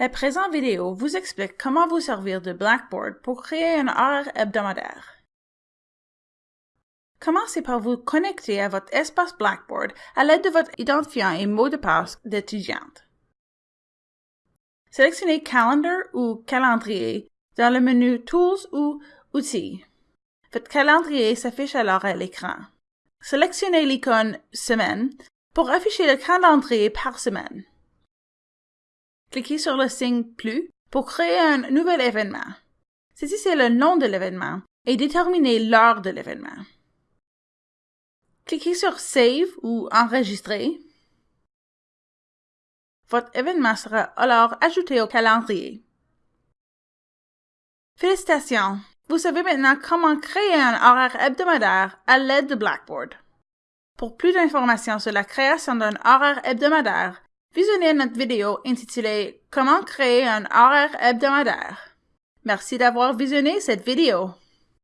La présente vidéo vous explique comment vous servir de Blackboard pour créer un horaire hebdomadaire. Commencez par vous connecter à votre espace Blackboard à l'aide de votre identifiant et mot de passe d'étudiante. Sélectionnez Calendar ou Calendrier dans le menu Tools ou Outils. Votre calendrier s'affiche alors à l'écran. Sélectionnez l'icône Semaine pour afficher le calendrier par semaine. Cliquez sur le signe Plus pour créer un nouvel événement. Saisissez le nom de l'événement et déterminez l'heure de l'événement. Cliquez sur Save ou Enregistrer. Votre événement sera alors ajouté au calendrier. Félicitations! Vous savez maintenant comment créer un horaire hebdomadaire à l'aide de Blackboard. Pour plus d'informations sur la création d'un horaire hebdomadaire, visionnez notre vidéo intitulée Comment créer un horaire hebdomadaire. Merci d'avoir visionné cette vidéo.